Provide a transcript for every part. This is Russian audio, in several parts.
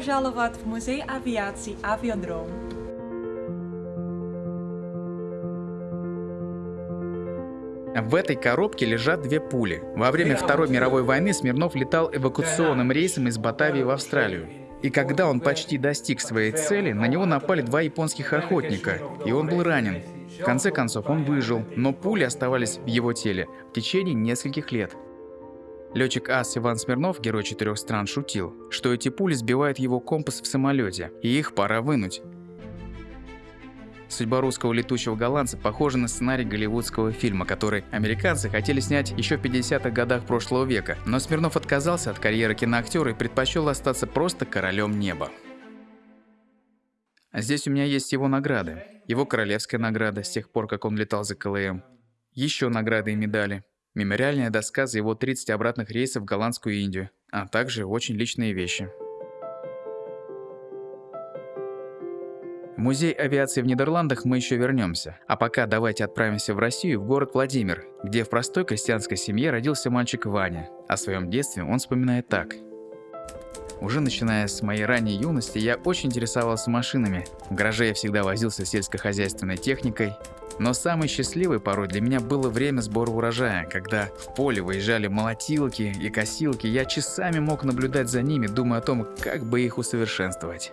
Пожаловать в музей авиации «Авиадром». В этой коробке лежат две пули. Во время Второй мировой войны Смирнов летал эвакуационным рейсом из Батавии в Австралию. И когда он почти достиг своей цели, на него напали два японских охотника, и он был ранен. В конце концов, он выжил, но пули оставались в его теле в течение нескольких лет. Летчик АС Иван Смирнов, герой четырех стран, шутил, что эти пули сбивают его компас в самолете, и их пора вынуть. Судьба русского летучего голландца похожа на сценарий голливудского фильма, который американцы хотели снять еще в 50-х годах прошлого века, но Смирнов отказался от карьеры киноактера и предпочел остаться просто королем неба. А здесь у меня есть его награды. Его королевская награда с тех пор, как он летал за КЛМ. Еще награды и медали. Мемориальная доска за его 30 обратных рейсов в голландскую Индию, а также очень личные вещи. В музей авиации в Нидерландах мы еще вернемся. А пока давайте отправимся в Россию, в город Владимир, где в простой крестьянской семье родился мальчик Ваня. О своем детстве он вспоминает так. Уже начиная с моей ранней юности, я очень интересовался машинами. В гараже я всегда возился сельскохозяйственной техникой. Но самой счастливой порой для меня было время сбора урожая, когда в поле выезжали молотилки и косилки, я часами мог наблюдать за ними, думая о том, как бы их усовершенствовать.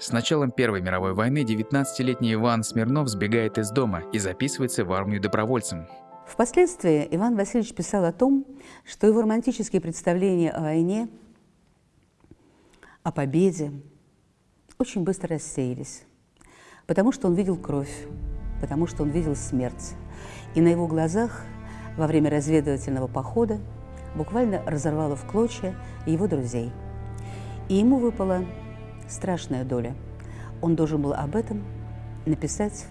С началом Первой мировой войны 19-летний Иван Смирнов сбегает из дома и записывается в армию добровольцем. Впоследствии Иван Васильевич писал о том, что его романтические представления о войне, о победе очень быстро рассеялись, потому что он видел кровь, потому что он видел смерть. И на его глазах во время разведывательного похода буквально разорвало в клочья его друзей. И ему выпало страшная доля. Он должен был об этом написать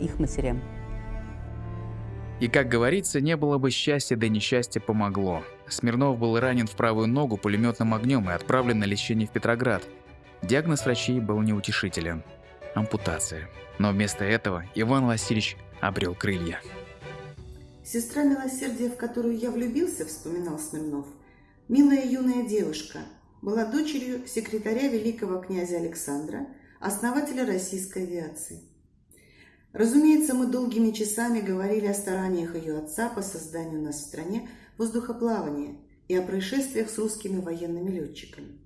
их матерям. И, как говорится, не было бы счастья, да несчастье помогло. Смирнов был ранен в правую ногу пулеметным огнем и отправлен на лечение в Петроград. Диагноз врачей был неутешителен – ампутация. Но вместо этого Иван Васильевич обрел крылья. Сестра милосердия, в которую я влюбился, вспоминал Смирнов, милая юная девушка – была дочерью секретаря великого князя Александра, основателя российской авиации. Разумеется, мы долгими часами говорили о стараниях ее отца по созданию нас в стране воздухоплавания и о происшествиях с русскими военными летчиками.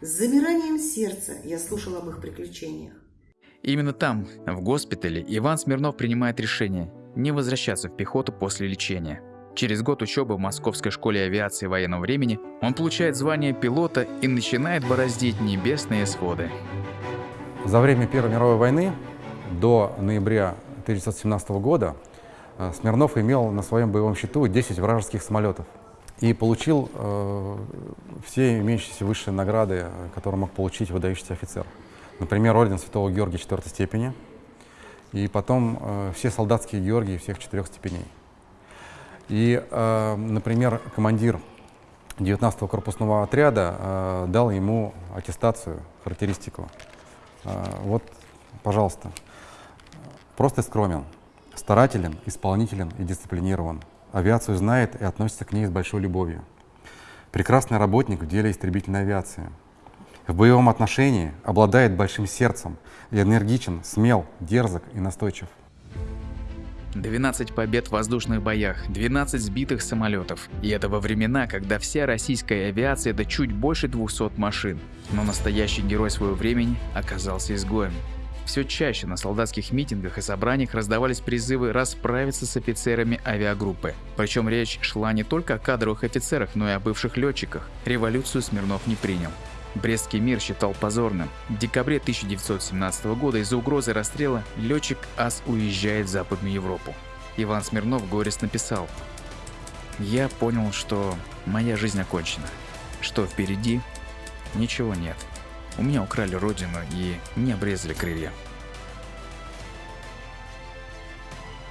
С замиранием сердца я слушал об их приключениях. Именно там, в госпитале, Иван Смирнов принимает решение не возвращаться в пехоту после лечения – Через год учебы в Московской школе авиации военного времени он получает звание пилота и начинает бороздить небесные своды. За время Первой мировой войны до ноября 1917 года Смирнов имел на своем боевом счету 10 вражеских самолетов и получил э, все имеющиеся высшие награды, которые мог получить выдающийся офицер. Например, орден Святого Георгия четвертой степени и потом э, все солдатские Георгии всех четырех степеней. И, э, например, командир 19-го корпусного отряда э, дал ему аттестацию, характеристику. Э, вот, пожалуйста. Просто скромен, старателен, исполнителен и дисциплинирован. Авиацию знает и относится к ней с большой любовью. Прекрасный работник в деле истребительной авиации. В боевом отношении обладает большим сердцем, энергичен, смел, дерзок и настойчив. 12 побед в воздушных боях, 12 сбитых самолетов. И это во времена, когда вся российская авиация это чуть больше 200 машин. Но настоящий герой своего времени оказался изгоем. Все чаще на солдатских митингах и собраниях раздавались призывы расправиться с офицерами авиагруппы. Причем речь шла не только о кадровых офицерах, но и о бывших летчиках. Революцию Смирнов не принял. Брестский мир считал позорным. В декабре 1917 года из-за угрозы расстрела летчик АС уезжает в Западную Европу. Иван Смирнов горестно написал «Я понял, что моя жизнь окончена, что впереди ничего нет. У меня украли родину и не обрезали крылья».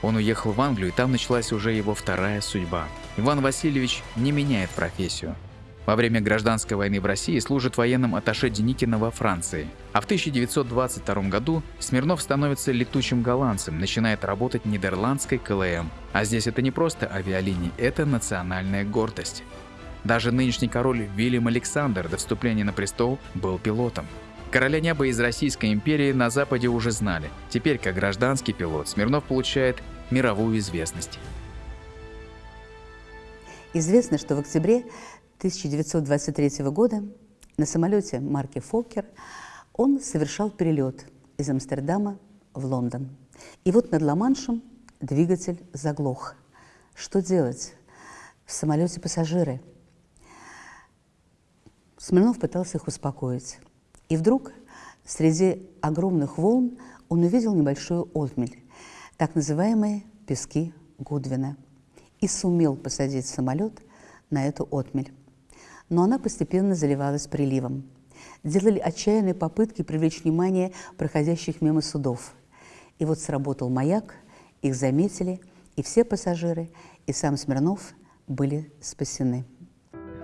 Он уехал в Англию, и там началась уже его вторая судьба. Иван Васильевич не меняет профессию. Во время гражданской войны в России служит военным атташе Деникина во Франции. А в 1922 году Смирнов становится летучим голландцем, начинает работать в нидерландской КЛМ. А здесь это не просто авиалинии, это национальная гордость. Даже нынешний король Вильям Александр до вступления на престол был пилотом. Короля неба из Российской империи на Западе уже знали. Теперь, как гражданский пилот, Смирнов получает мировую известность. Известно, что в октябре 1923 года на самолете марки «Фоккер» он совершал перелет из Амстердама в Лондон. И вот над Ла-Маншем двигатель заглох. Что делать? В самолете пассажиры. Смирнов пытался их успокоить. И вдруг среди огромных волн он увидел небольшую отмель, так называемые пески Гудвина, и сумел посадить самолет на эту отмель. Но она постепенно заливалась приливом. Делали отчаянные попытки привлечь внимание проходящих мимо судов. И вот сработал маяк, их заметили, и все пассажиры, и сам Смирнов были спасены.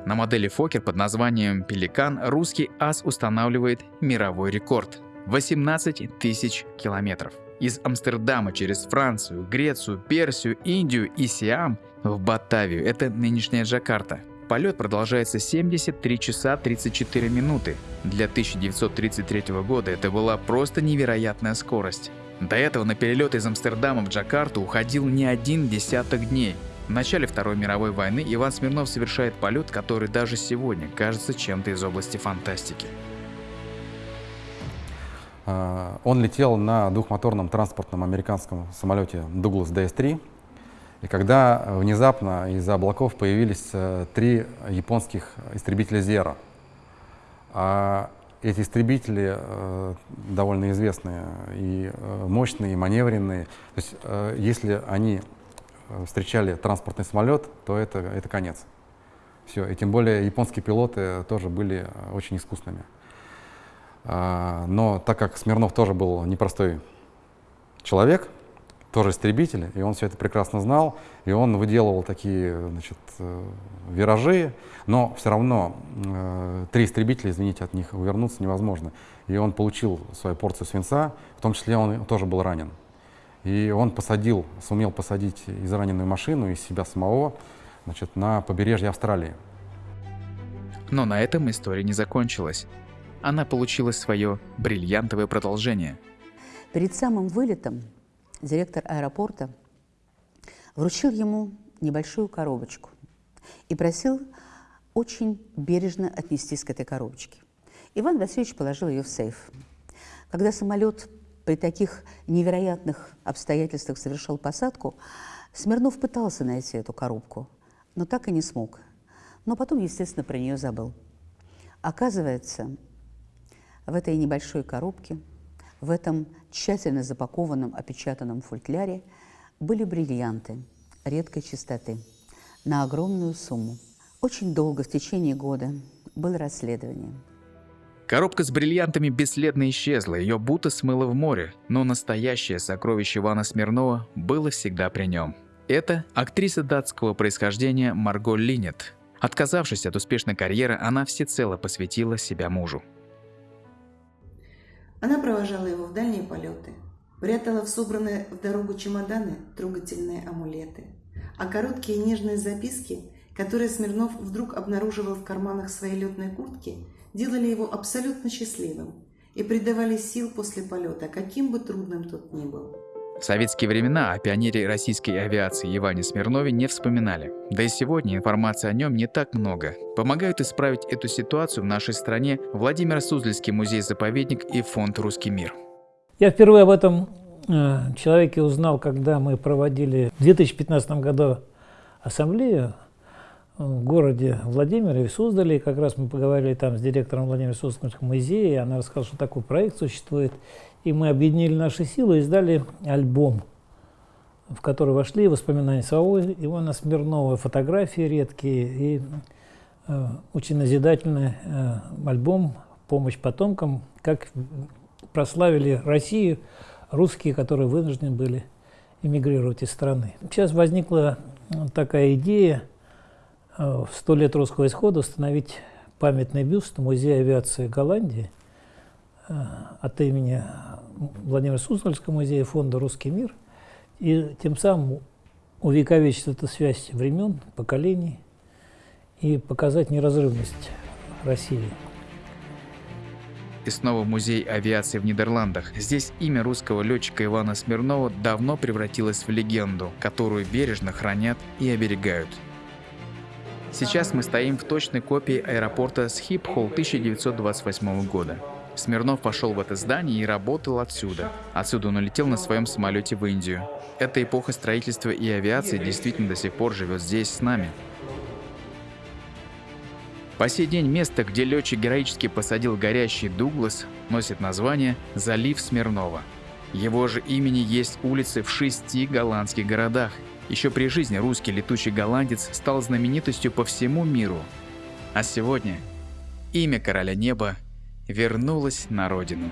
На модели Фокер под названием «Пеликан» русский ас устанавливает мировой рекорд – 18 тысяч километров. Из Амстердама через Францию, Грецию, Персию, Индию и Сиам в Батавию – это нынешняя Джакарта. Полет продолжается 73 часа 34 минуты. Для 1933 года это была просто невероятная скорость. До этого на перелет из Амстердама в Джакарту уходил не один десяток дней – в начале Второй мировой войны Иван Смирнов совершает полет, который даже сегодня кажется чем-то из области фантастики. А, он летел на двухмоторном транспортном американском самолете Douglas DS-3. И когда внезапно из-за облаков появились э, три японских истребителя Zero, а эти истребители э, довольно известные и э, мощные, и маневренные. То есть, если они встречали транспортный самолет, то это, это конец. Все. И тем более японские пилоты тоже были э, очень искусными. А, но так как Смирнов тоже был непростой человек, тоже истребитель, и он все это прекрасно знал, и он выделывал такие значит, э, виражи, но все равно э, три истребителя, извините, от них увернуться невозможно. И он получил свою порцию свинца, в том числе он тоже был ранен. И он посадил, сумел посадить израненную машину и себя самого значит, на побережье Австралии. Но на этом история не закончилась. Она получила свое бриллиантовое продолжение. Перед самым вылетом директор аэропорта вручил ему небольшую коробочку и просил очень бережно отнестись к этой коробочке. Иван Васильевич положил ее в сейф. Когда самолет при таких невероятных обстоятельствах совершил посадку, Смирнов пытался найти эту коробку, но так и не смог. Но потом, естественно, про нее забыл. Оказывается, в этой небольшой коробке, в этом тщательно запакованном, опечатанном футляре были бриллианты редкой чистоты на огромную сумму. Очень долго, в течение года, было расследование – Коробка с бриллиантами бесследно исчезла, ее будто смыло в море, но настоящее сокровище Ивана Смирнова было всегда при нем. Это актриса датского происхождения Марго Линет. Отказавшись от успешной карьеры, она всецело посвятила себя мужу. Она провожала его в дальние полеты, прятала в собранные в дорогу чемоданы трогательные амулеты, а короткие нежные записки, которые Смирнов вдруг обнаруживал в карманах своей летной куртки – делали его абсолютно счастливым и придавали сил после полета, каким бы трудным тот ни был. В советские времена о пионере российской авиации Иване Смирнове не вспоминали. Да и сегодня информации о нем не так много. Помогают исправить эту ситуацию в нашей стране Владимир Суздальский музей-заповедник и фонд «Русский мир». Я впервые об этом э, человеке узнал, когда мы проводили в 2015 году ассамблею в городе Владимире, в Суздале. Как раз мы поговорили там с директором Владимира Суздальского музея, и она рассказала, что такой проект существует. И мы объединили наши силы и издали альбом, в который вошли воспоминания самого Ивана Смирнова, фотографии редкие и э, очень назидательный э, альбом «Помощь потомкам», как прославили Россию русские, которые вынуждены были эмигрировать из страны. Сейчас возникла такая идея – Э, в сто лет русского исхода установить памятный бюст в Музее авиации Голландии э, от имени Владимира Суздальского музея фонда «Русский мир» и тем самым увековечить эту связь времен, поколений и показать неразрывность России. И снова музей авиации в Нидерландах. Здесь имя русского летчика Ивана Смирнова давно превратилось в легенду, которую бережно хранят и оберегают. Сейчас мы стоим в точной копии аэропорта Схипхол 1928 года. Смирнов пошел в это здание и работал отсюда. Отсюда он улетел на своем самолете в Индию. Эта эпоха строительства и авиации действительно до сих пор живет здесь с нами. По сей день место, где летчик героически посадил горящий Дуглас, носит название «Залив Смирнова». Его же имени есть улицы в шести голландских городах. Еще при жизни русский летучий голландец стал знаменитостью по всему миру. А сегодня имя короля неба вернулось на родину.